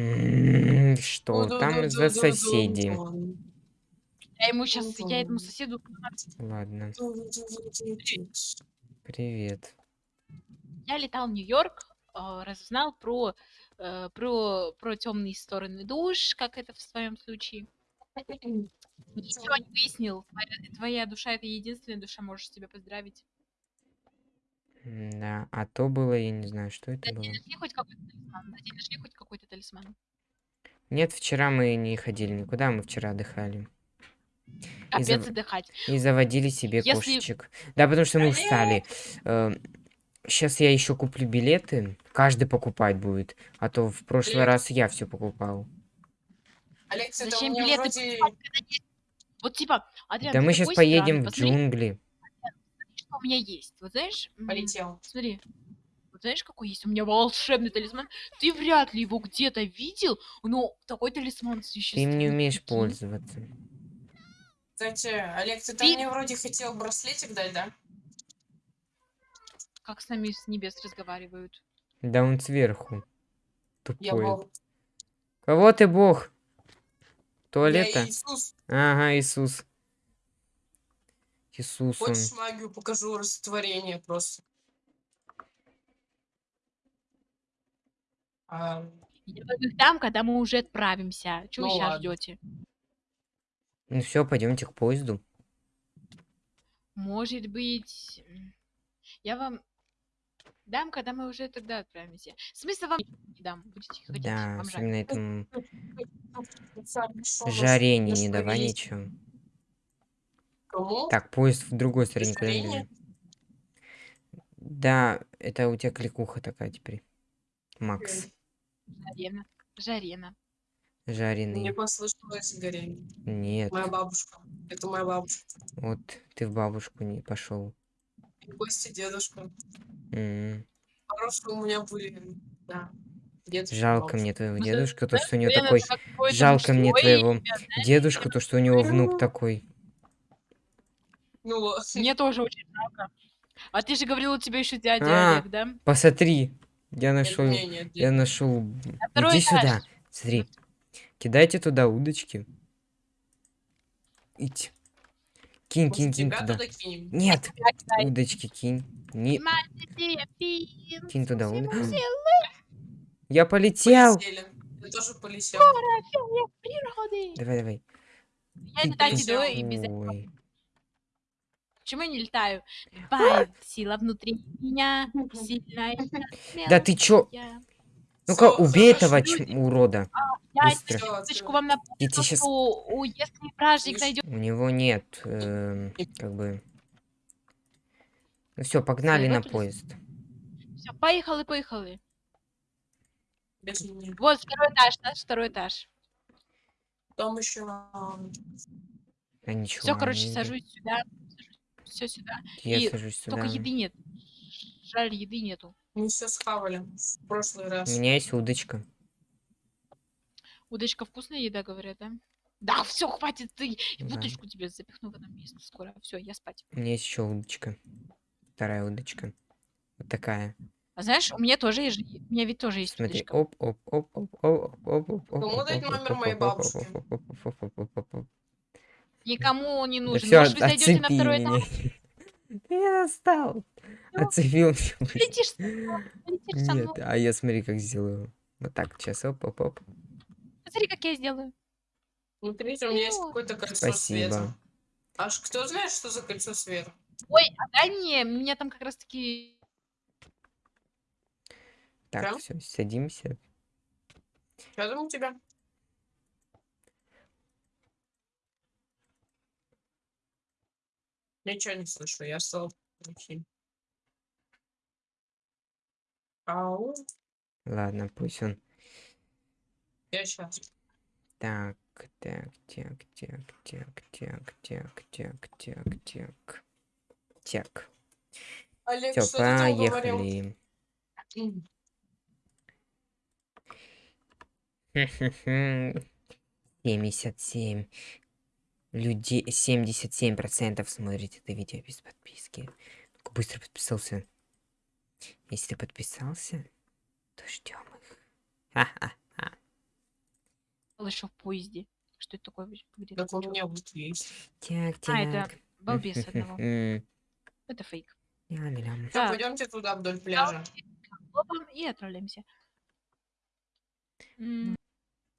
М, Что там за соседи? Я ему сейчас, я этому соседу... Ладно, привет. Я летал в Нью-Йорк, а, разузнал про, э, про, про темные стороны душ, как это в своем случае. Ничего не выяснил. Твоя, твоя душа это единственная душа, можешь себя поздравить. Да, а то было, я не знаю, что это Да было. нашли хоть какой-то талисман? Нашли хоть какой-то талисман? Нет, вчера мы не ходили никуда, мы вчера отдыхали. И, Капец зав- отдыхать. и заводили себе Если- кошечек. Да, потому что мы устали. Сейчас я еще куплю билеты. Каждый покупать будет. А то в прошлый Билет. раз я все покупал. Алекс, Зачем билеты вроде... покупать, когда есть? Вот типа, Адриан, Да мы сейчас поедем странный, в посмотри, джунгли. Что у меня есть. Вот знаешь, Полетел. смотри, вот знаешь, какой есть? У меня волшебный талисман. Ты вряд ли его где-то видел, но такой талисман Ты существует. им не умеешь пользоваться. Кстати, Алекс, ты Ты- мне вроде хотел браслетик дать, да? Как с нами с небес разговаривают. Да он сверху. Я Тупой. был... Кого ты бог? Я Туалета? Иисус. Ага, Иисус. Иисус он. Хочешь магию покажу, растворение просто. А, Я их дам, когда мы уже отправимся. Чего Ну вы сейчас ждете? Ну все, пойдемте к поезду. Может быть, я вам дам, когда мы уже тогда отправимся. Смысла вам не дам, будете хотеть. Да, особенно жаренье нас не давай ничего. Кому? Так, поезд в другой стороне никуда не Жаренье? бежит. Да, это у тебя кликуха такая теперь. Макс. Жарена. Жарена. Мне Жареный. послышалось горение. Нет. Моя бабушка. Это моя бабушка. Вот ты в бабушку не пошел. И Костя дедушка. Хорошие у меня были. Да. Дедушка, Жалко бабушка. мне твоего Ну, дедушка, то, что у него такой... Жалко мне твоего дедушку, то, что у него внук такой. Ну. Мне тоже очень жалко. А ты же говорил, у тебя еще дядя А, Олег, да? Посмотри. Я Нет, нашел... не, нет, Я нет. нашел... второй Иди этаж. сюда. Смотри. Кидайте туда удочки. Идь. Кинь, Может, кинь, кинь туда. туда кинем? Нет, Кидай, удочки кинь. Не... Кинь туда всему уд- силы Я полетел. Полетели. Я тоже полетел. Давай, давай. Я летать полетел. иду и без... тупой. Почему я не летаю? Бай, сила внутри меня, сильная, Да ты чё? Ну-ка, убей этого урода. Я Быстро. вам напомню, Я что у- если вражник Слышь, найдет... У него нет, эм, как бы... Ну все, погнали на поезд. Все, поехали, поехали. Вот второй этаж, наш второй этаж. Там еще А ничего. Все, короче, сажусь сюда. Все сюда. Я и сажусь сюда. Только еды нет. Жаль, еды нету. мы все схавали в прошлый У раз. меня есть удочка. Удочка вкусная еда, говорят, да? Да, все, хватит, ты Да. удочку тебе запихну в это место скоро. Все, я спать. У меня есть еще удочка. Вторая удочка. Вот такая. А знаешь, у меня тоже есть, у меня ведь тоже есть Смотри. удочка. Оп, оп, оп, оп, оп, оп, оп, оп, Кому оп, дать оп, номер оп, моей оп, оп, бабушки? Никому не Да нужен. все, Может, вы зайдете на второй этаж? Ты меня достал. Отцепил меня. Летишь, со мной, летишь со Нет, а я смотри, как сделаю. Вот так, сейчас, оп, оп, оп. Смотри, как я сделаю. Смотрите, у меня есть Ну, какое-то кольцо Спасибо. света. Аж кто знает, что за кольцо света? Ой, а дай мне, у меня там как раз таки... Так, Да? все, садимся. Там у тебя? Ничего не слышу, я стал глухим. Ау, Ладно, пусть он. я сейчас. Так, так, так, так, так, так, так, так, так, так. Так. Олег, Все, что ты там говорил? поехали. М, 77 людей, 77 процентов смотрит это видео без подписки. Ну-ка, быстро подписался. Если ты подписался, то ждем их. Ха-ха-ха. еще в поезде. Что это такое? говорит? Так у меня вот есть. Так, так. А, это балбес одного. Это фейк. Так. пойдемте туда вдоль пляжа. И отправляемся.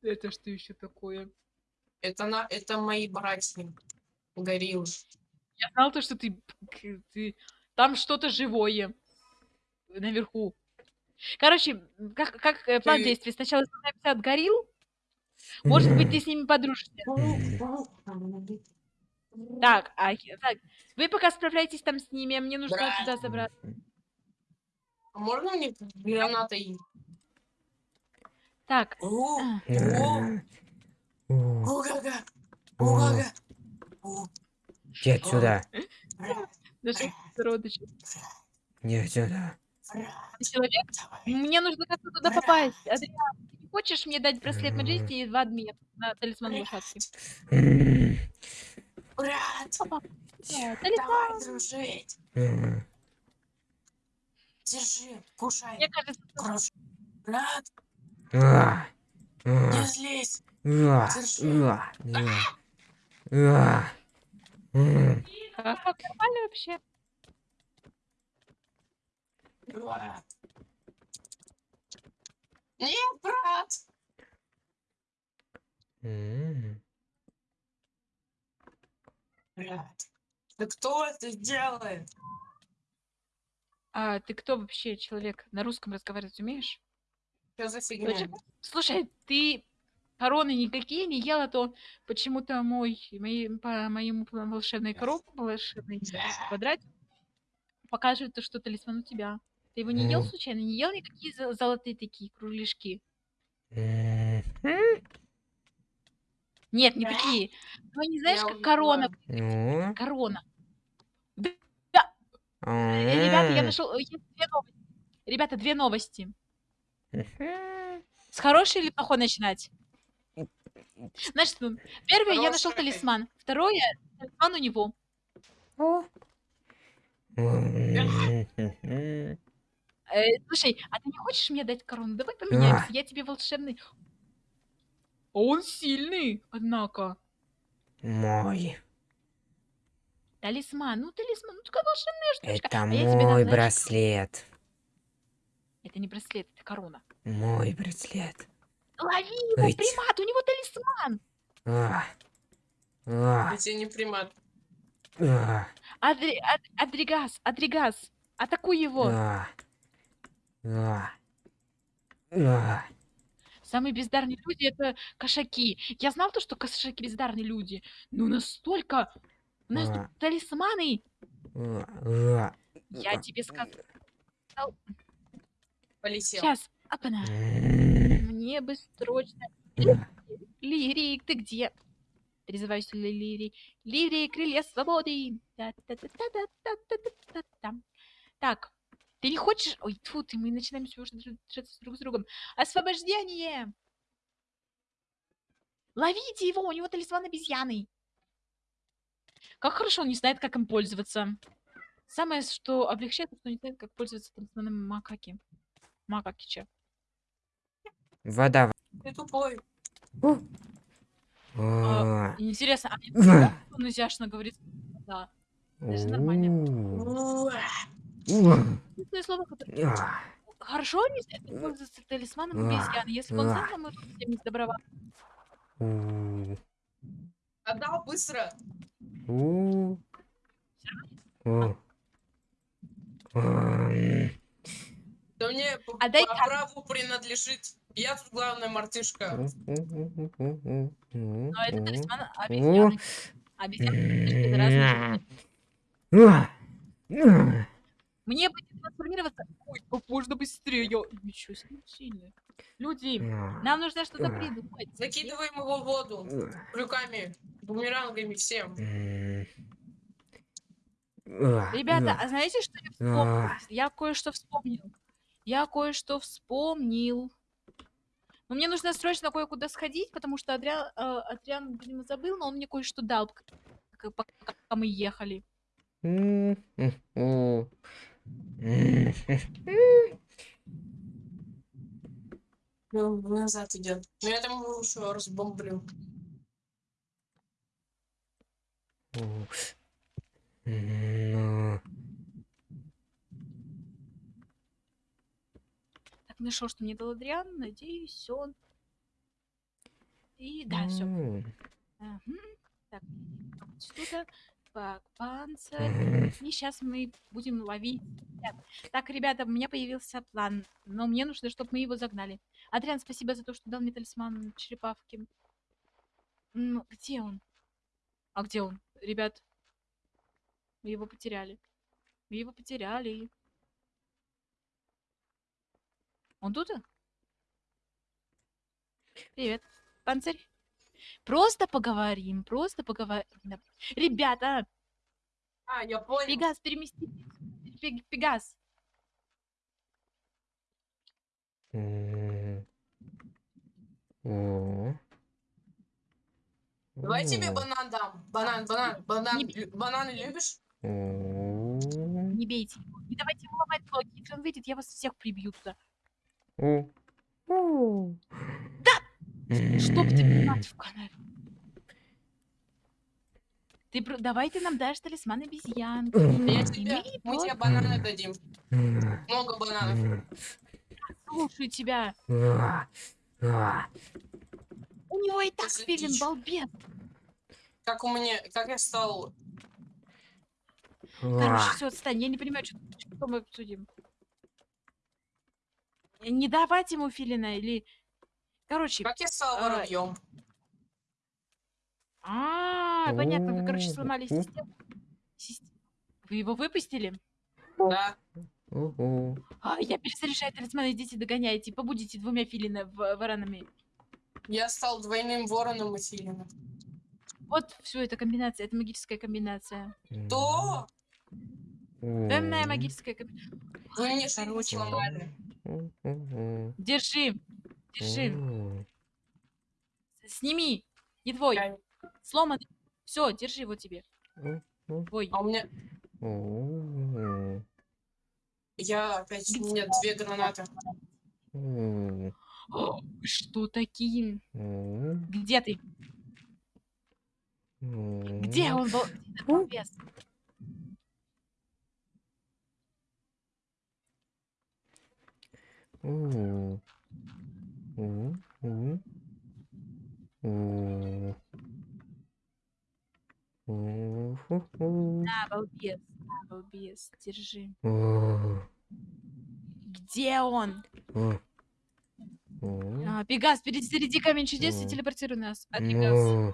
Это что еще такое? Это, на, это мои братья. Гориллы. Я знал то, что ты, ты там что-то живое наверху. Короче, как, как э, план Ты- действий? Сначала избавляемся от горилл. Может быть, ты с ними подружишься. Так, а, так, вы пока справляетесь там с ними, а мне нужно Брат. туда забраться. А Можно мне гранатой? Так, О, о, О-га-га. О, Иди отсюда. даже родичи. Иди отсюда. человек? Мне нужно как-то туда попасть. Адриан, ты не хочешь мне дать браслет. Маджести и два админа на талисман лошадки? Брат, Да, талисман. давай дружить. Держи, кушай. Мне кажется. Брат, а, не а, злись. Как, нормально вообще. Брат. Нет, брат. Брат. Да кто это делает? А ты кто вообще человек? На русском разговаривать умеешь? Что за фигня? Слушай, ты короны никакие не ела, то почему-то мой, мои, по моему волшебной коробке, волшебный квадрат показывает то, что талисман у тебя. Ты его не ел случайно? Не ел никакие зо- золотые такие кругляшки? М, Нет, не такие. Ну, не знаешь, как корона. Ну, Корона. а, Э, Ребята, я нашел... Есть две новости. Ребята, две новости. С хорошей или плохой начинать? Значит, первое, я нашел талисман. Второе, талисман у него. О. Э, слушай, а ты не хочешь мне дать корону? Давай поменяемся, я тебе волшебный. А Он сильный, однако. Мой. Талисман, ну талисман, ну такая волшебная штучка. Это А дам, мой знаешь, браслет. Это не браслет, это корона. Мой браслет. Лови его, Ыть. примат, у него талисман. А. А. Я тебе не примат. А. Адри, ад- Адригас, Адригас, атакуй его. А. А. А. Самые бездарные люди это кошаки. Я знал то, что кошаки бездарные люди. Но настолько... У нас А. тут талисманы. А. Я тебе сказал. Полетел. Сейчас, апана. Мне бы срочно... Лирик, ты где? Призываюсь, ли- Лирик. Лирик, крылья свободы. Так, ты не хочешь... Ой, тьфу, ты, мы начинаем всё уже драться друг с другом. Освобождение! Ловите его, у него талисман обезьяны. Как хорошо он не знает, как им пользоваться. Самое, что облегчает, что он не знает, как пользоваться талисманом макаки. Макакича. Вода. Ты тупой. А. Интересно, а мне А. он изящно говорит, да. Это нормально. Слово, которое... А. Хорошо как пользоваться талисманом А. обезьяны. Если бы он А. знал, мы бы всем не сдобровали. У. Отдал быстро. Да мне по, праву принадлежит. Я тут главная мартышка. Ну, Но это талисман О. обезьяны. Обезьяны это. Мне бы не трансформироваться. Ой, как можно быстрее. Ничего себе, сильный. Люди, нам нужно что-то придумать. Закидываем его в воду. Крюками, бумерангами, всем. Ребята, а знаете, что я вспомнил? Я кое-что вспомнил. Я кое-что вспомнил. Но мне нужно срочно кое-куда сходить, потому что Адриан, э, Адриан, видимо, забыл, но он мне кое-что дал, пока мы ехали. Ну, назад идет. Но я там его еще разбомблю. Ну. Нашел, что мне дал Адриан. Надеюсь, он... И да, все. М, Так, сюда. Так, панцирь. И сейчас мы будем ловить. Так, ребята, у меня появился план. Но мне нужно, чтобы мы его загнали. Адриан, спасибо за то, что дал мне талисман черепавки. Ну, где он? А где он? Ребят, мы его потеряли. Мы его потеряли. Он тут? Привет, панцирь. Просто поговорим, просто поговорим. Ребята, А, я понял. Пегас, перемести. Пег- Пегас. Давай тебе банан дам. Банан, банан, банан. Не Бананы любишь? Не бейте его. Не давайте ему ломать блоки. Если он выйдет, я вас всех прибью туда. О. О. Чтоб ты мать в канаве. Ты про- давай ты нам дашь талисман обезьянки. Я тебе, мы тебе бананы дадим. Много бананов. Слушаю тебя. У него и так филин, балбес. Как у меня, как я стал... Короче, все, отстань. Я не понимаю, что, что мы обсудим. Не давать ему филина или... Короче, Как я стал А, воробьем? а, понятно, вы, короче, О, сломали о. систему. Сис- Вы его выпустили? Да. А, я перезаряжаю талисман, идите догоняйте, побудите двумя филина в- воронами. Я стал двойным вороном и филином. Вот все, это комбинация, это магическая комбинация. То Темная магическая комбинация. вы мне что Короче, сломали. Держи, держи, сними, не твой, сломанный. Все, держи его тебе. Твой. А у меня... Я опять... У меня две гранаты. Что такие? Где ты? Где он был? На, балбес, на балбес, держи. Где он? А, Пегас, перезаряди камень чудес и телепортируй нас от Пегаса.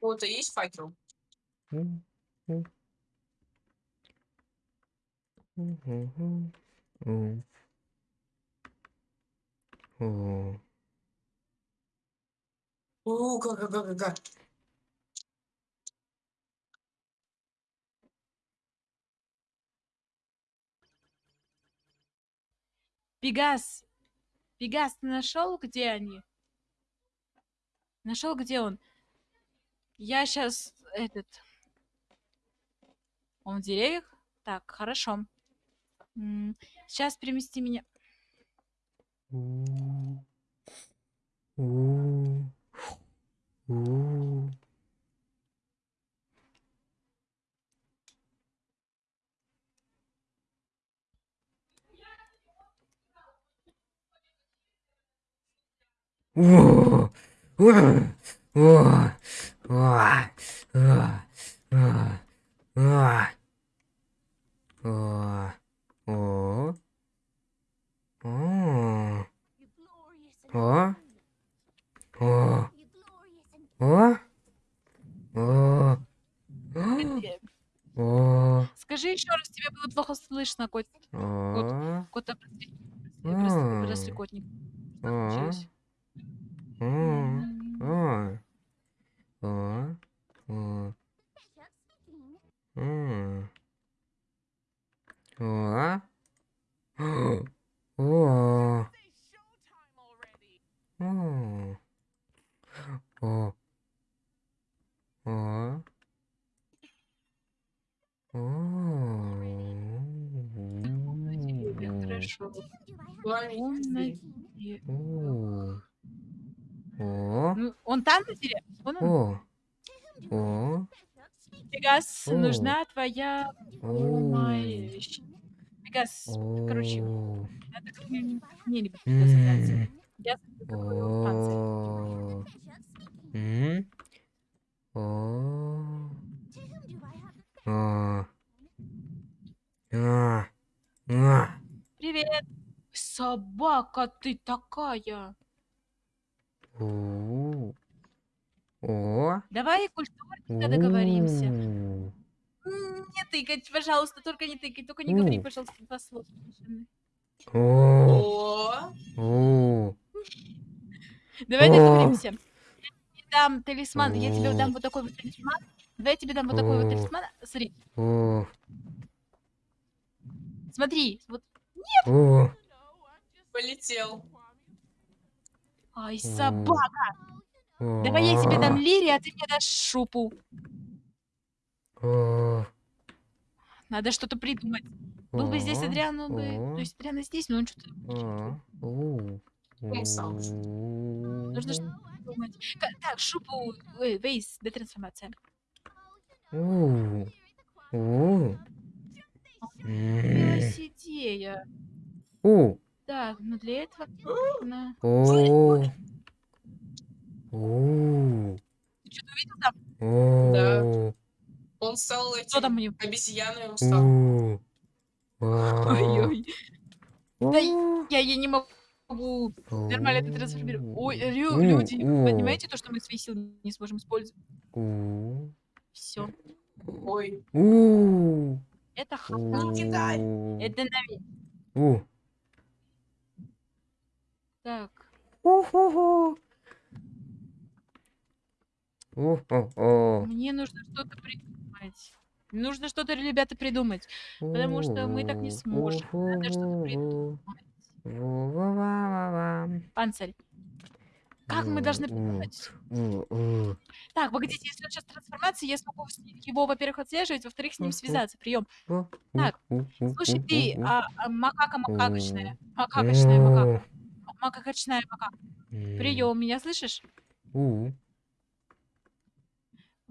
Кого-то есть факел? О. Как, как, как, как. Пегас. Пегас, ты нашел, где они? Нашел, где он? Я сейчас этот. Он в деревьях? Так, хорошо. Сейчас перемести меня. У. У. О. О. О. О. О. Скажи еще раз, тебе было плохо слышно, а. кот. Кот. Кота. Просто кот. О! случилось? О! М, О! О! О! М. О! О! О! О! О. О. О. Хорошо. Пламя Он на изнутри. дереве. О. О. Он. О. О. Пегас, О. нужна твоя О. помощь. Пегас, короче, О. надо мне забраться. М. Я. О. О. А. А. А. Привет. Собака ты такая. У. О. Давай культурно договоримся. М, Не тыкать, пожалуйста, только не тыкай, только не говори, пожалуйста, два слова. совершенно. О. Давай О. договоримся. Я тебе дам талисман, я тебе О. дам вот такой вот талисман. Давай я тебе дам вот такой вот О. талисман. Смотри, О. смотри, вот. О. полетел. Ай, собака. Давай я тебе дам лири, а ты мне дашь шупу. О. Надо что-то придумать. Был бы здесь О. Адриан, он бы... То есть Адриан и здесь, но он что-то. Нужно что-то придумать. Так, шупу... Вейс, детрансформация. Идея. Так, но для этого. Ты что-то увидел там? О. Он стал там этим у него? обезьяной, он стал. А. Ой-ой. Да я, я не могу нормально это трансформировать. Ой, Рю, люди, понимаете то, что мы свои силы не сможем использовать? Все. Ой. Это ха- Не кидай. У. Это навек. Так. Уху. О-о-о. Мне нужно что-то придумать. Нужно что-то, ребята, придумать. Потому что мы так не сможем. Надо что-то придумать. Панцирь. Как мы должны придумать? Так, погодите, если он сейчас трансформация, я смогу его, во-первых, отслеживать, во-вторых, с ним связаться. Прием. Так, Слушай, ты, а, а, макака макакочная. Макакочная макака. Макакочная макака. Прием, меня слышишь?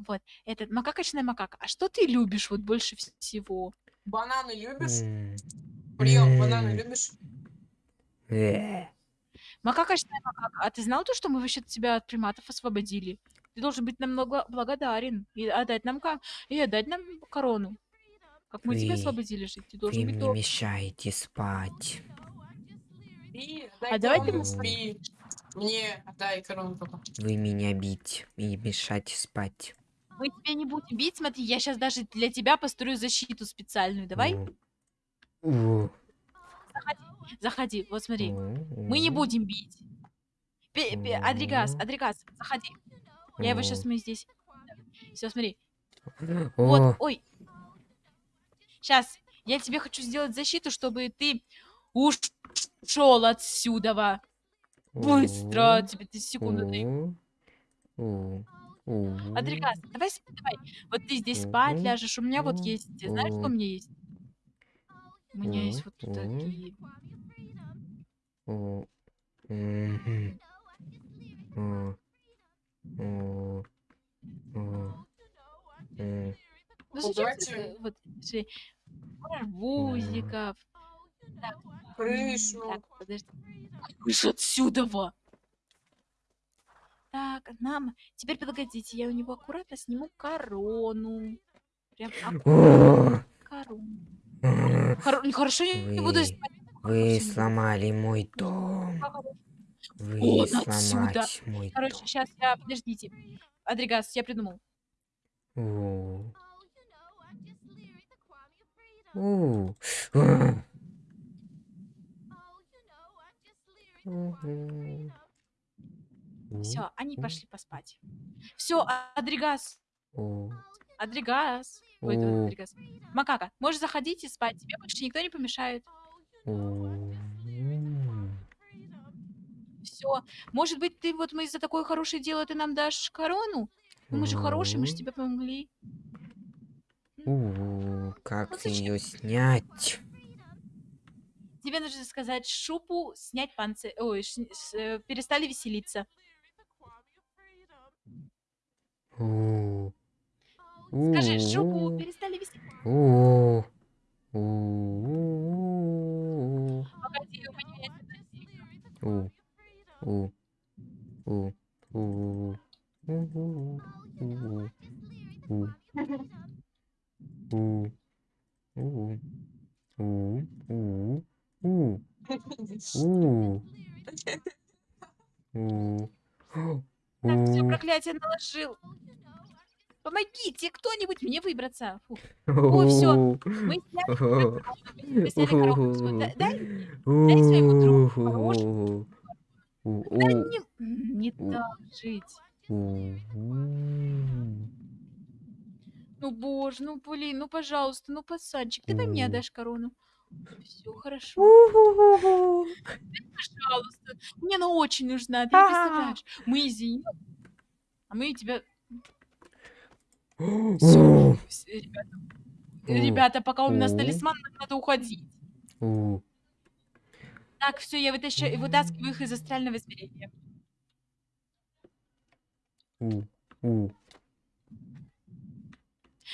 Вот, этот макакочная макака. А что ты любишь вот больше вс- всего? бананы любишь? Прием, бананы любишь? Э. Макакочная макака. А ты знал то, что мы вообще тебя от приматов освободили? Ты должен быть нам много благодарен и отдать нам ка- и отдать нам корону. Как мы тебя Вы- освободили жить, ты Вы должен быть мне до... мешаете спать. Спи, А давай ты- спи. Мне отдай корону только. Вы меня бить и мешать спать. Мы тебя не будем бить, смотри, я сейчас даже для тебя построю защиту специальную. Давай. У. заходи, вот смотри. Мы не будем бить. Адригас. Адригас, заходи. Я его сейчас мы здесь. Все, смотри. Вот, ой. Сейчас, я тебе хочу сделать защиту, чтобы ты ушел отсюда. Быстро, тебе ты секунду даю. Адригас, давай, давай. Вот ты здесь спать Мгм. ляжешь. У меня вот есть. Знаешь, что у меня есть? У меня есть вот такие. Мгм. М. Ну, Вот зачем вот, смотри, арбузиков. Крышу. Так, подожди. Крыша отсюда! во. Так, нам... Теперь погодите, я у него аккуратно сниму корону. Прям аккуратно корону. Хорошо, я не буду снимать. Вы сломали мой дом. Вы Вон отсюда. сломать мой Короче, дом. сейчас я... Подождите. Адригас, я придумал. У. У. У. Все, они пошли поспать. Все, Адригас. Адригас. Ой, это. Адригас. Макака, можешь заходить и спать. Тебе больше никто не помешает. Все. Может быть, ты вот мы за такое хорошее дело ты нам дашь корону? Ну, мы же хорошие, мы же тебе помогли. Как Ну, зачем? ее снять? Тебе нужно сказать шупу, снять панцирь. Ой, с- э, перестали веселиться. Скажи, шубу перестали вести. Погоди, у меня есть... Так, все проклятие наложил. Помогите кто-нибудь мне выбраться. Фу. О, всё, Мы сняли Дай, своему другу да не, так жить. Ну, боже, ну, блин, ну, пожалуйста, ну, пацанчик, ты мне У. отдашь корону. Все хорошо. Пожалуйста. Мне она очень нужна, ты не представляешь. Мы извини. А мы тебя... Всё, У. вс- ребята, ребята, пока у нас талисман, нам надо уходить. Так, все, я вытащаю, вытаскиваю их из астрального измерения.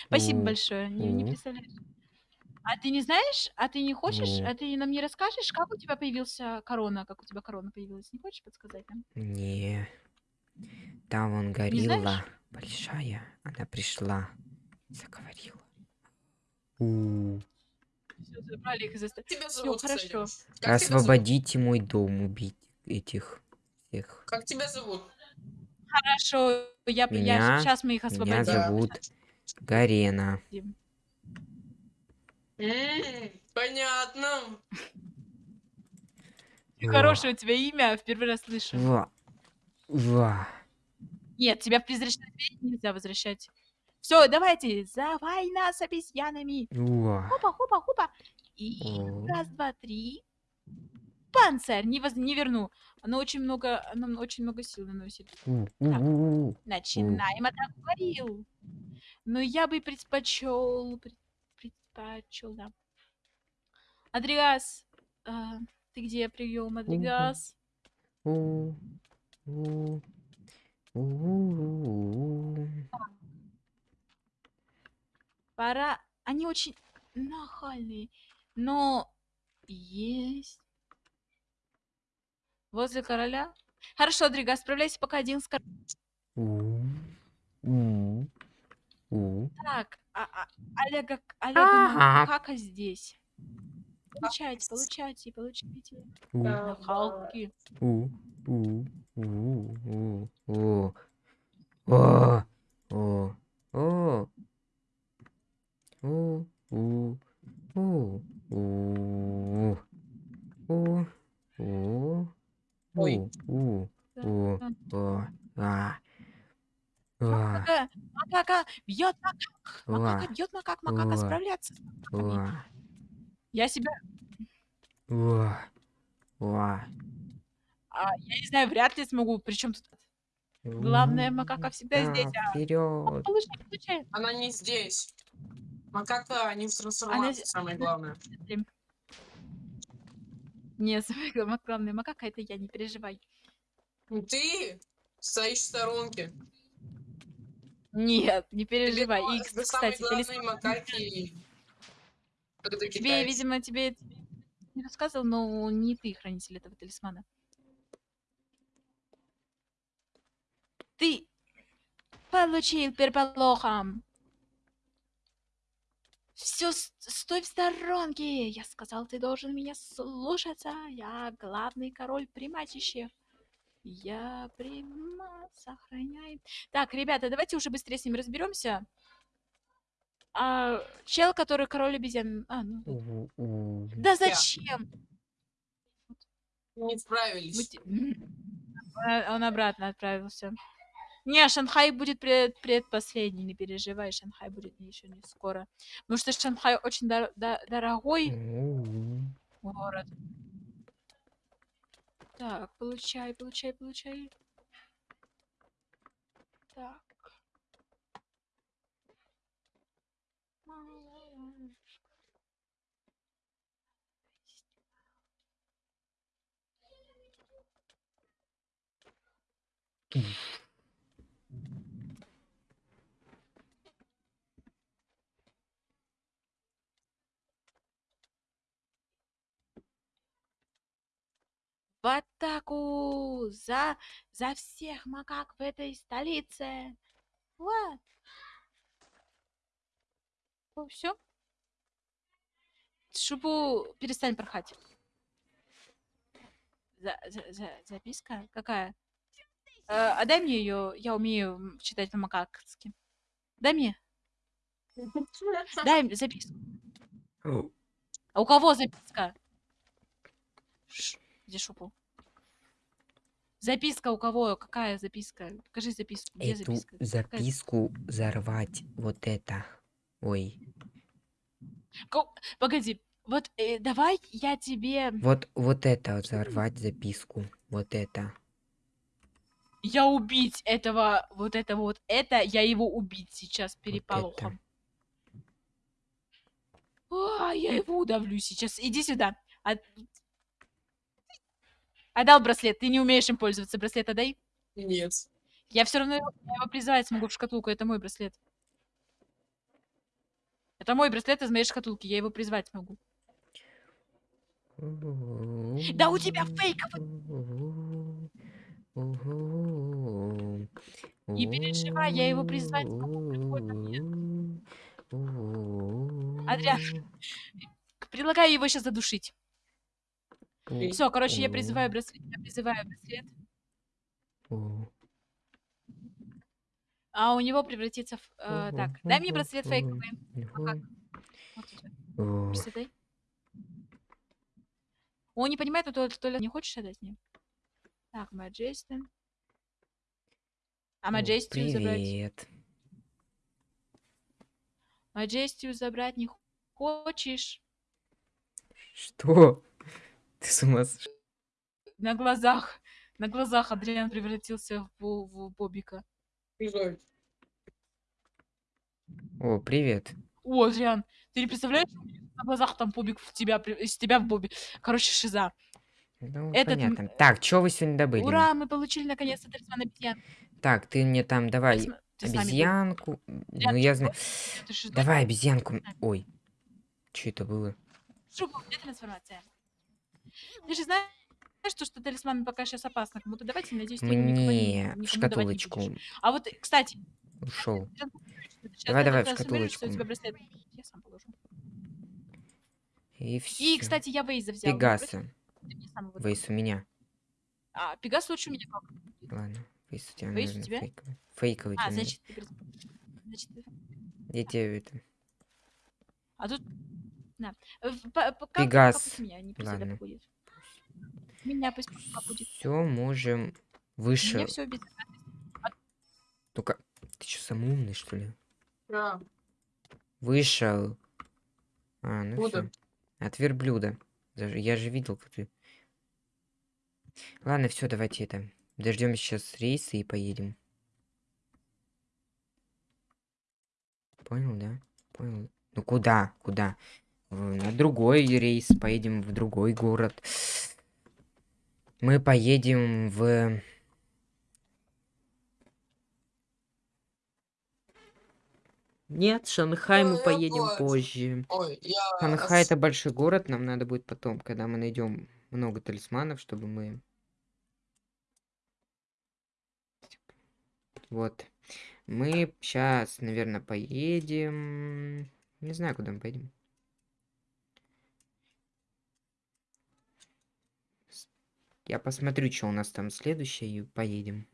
Спасибо большое, не, не представляешь. А ты не знаешь, а ты не хочешь, а ты нам не расскажешь, как у тебя появился корона, как у тебя корона появилась? Не хочешь подсказать нам? Не. Там знаешь? горилла большая. Она пришла. Заговорила. У. Всё, забрали их из. Тебя зовут, хорошо. Как тебя зовут? Освободите мой дом, убить этих всех. Как тебя зовут? Хорошо, я, Меня- сейчас мы их Меня освободим. Да. зовут Гарена. М, Понятно. Во. Хорошее у тебя имя, в первый раз слышу. Во. Во. Нет, тебя в призрачный дверь нельзя возвращать. Все, давайте, за война с обезьянами. Во. Хопа, хопа, хопа. И О. раз, два, три. Панцирь, не, воз... не верну. Оно очень много, оно очень много сил наносит. У. Начинаем атаку горилл. Но я бы предпочел, пред- предпочел, да. Адригас, а, ты где прием, Адригас? У, у, у, у. Пора. Они очень нахальные, но есть. Возле короля? Хорошо, Адригас, справляйся пока один с королем. Так, а, а, Олега, Олега. Макака здесь. Получайте, получайте, получайте. У, У, у, у, у. О, о, о. У, у, у, у. У. Ой. У, у, о, а. О, Макака, макака, бьет макак, о, макака бьет макак, макака, справляться. о, Я себя, о, о. а, я не знаю, вряд ли смогу, причем тут главное, макака всегда здесь. А, Вперед. получай, получай. Она не здесь. Макака не в трансформации, здесь- самое главное. Не, самое гла- главное, макака это я, не переживай. Ну Ты стоишь в сторонке. Нет, не Тебе переживай. тебе самые кстати, главные талисман- макаки. Тебе, видимо, тебе не рассказывал, но не ты хранитель этого талисмана. Ты получил переполохом. Все, стой в сторонке. Я сказал, ты должен меня слушаться. Я главный король приматищев. Я прима сохраняем. Так, ребята, давайте уже быстрее с ним разберемся. А, чел, который король обезьян. А, ну. Да зачем? Не Мы справились. А, Он обратно отправился. Не, Шанхай будет пред, предпоследний, не переживай, Шанхай будет еще не скоро. Потому что Шанхай очень дор- до- дорогой город. Так, получай, получай, получай. Так. В атаку! За, за всех макак в этой столице! Вот. Ну, все? Шубу перестань порхать. За, за- за- записка? Какая? Э, а дай мне ее, я умею читать по-макакски. Дай мне, дай записку. А у кого записка? Ш- Где шупу? Записка у кого? Какая записка? Покажи записку. Где Эту записка? Какая- записку взорвать. Вот это. Ой. Ко- Погоди, вот э, давай я тебе... Вот, вот это вот взорвать записку. Вот это. Я убить этого, вот это вот, это, я его убить сейчас переполохом. А, я его удавлю сейчас. Иди сюда. От- Отдал браслет. Ты не умеешь им пользоваться. Браслет отдай. Нет. Я все равно его, я его призывать смогу в шкатулку. Это мой браслет. Это мой браслет из моей шкатулки. Я его призвать могу. Да у тебя фейковый. Не переживай, я его призвать смогу любой Адриан. Предлагаю его сейчас задушить. Все, короче, я призываю браслет. Я призываю браслет. А у него превратится в... э, так, дай мне браслет фейковый. Вот. Браслет дай. Он не понимает, но то, то ли не хочешь отдать мне? Так, Маджести. А Маджестию забрать? Привет. Маджестию забрать не хочешь? Что? Ты с ума сошла? На глазах. На глазах Адриан превратился в, бо- в Бобика. Жаль. О, привет. О, Адриан, ты не представляешь, на глазах там Бобик в тебя, из тебя в Бобик. Короче, шиза. Ну, Этот понятно. Так, что вы сегодня добыли? Ура, мы получили наконец-то талисман обезьян. Так, ты мне там давай ты обезьянку. Адриан, Ну, ты я знаю. Ты? Давай обезьянку. Ой. Что это было? Шубу, где трансформация? Ты же знаешь, что, что талисман пока сейчас опасно. Кому-то давайте, надеюсь, ты никому не- в никому не шкатулочку будешь. А вот, кстати, ушел. Давай, давай, в шкатулочку. Я сам положу. И все. И, кстати, я Вейза взял. не Пегаса. Вейс у меня. А, Пегас лучше у меня как? Ладно. Вейс у тебя, Вейс у тебя? фейковый. Фейковый. А, значит, ты значит, ты-. Я тебе это... А тут... На. Пегас. меня, не Ладно. Меня пусть будет. Все, можем выше. все без... Только ты что, самый умный, что ли? Да. Вышел. А, ну все. От верблюда. Даже я же видел, как ты. Ладно, все, давайте это. Дождем сейчас рейса и поедем. Понял, да? Понял. Ну куда? Куда? На другой рейс. Поедем в другой город. Мы поедем в... Нет, Шанхай мы Ой, поедем боже. позже. Ой, я... Шанхай это большой город, нам надо будет потом, когда мы найдем много талисманов, чтобы мы... Вот. Мы сейчас, наверное, поедем... Не знаю, куда мы поедем. Я посмотрю, что у нас там следующее, и поедем.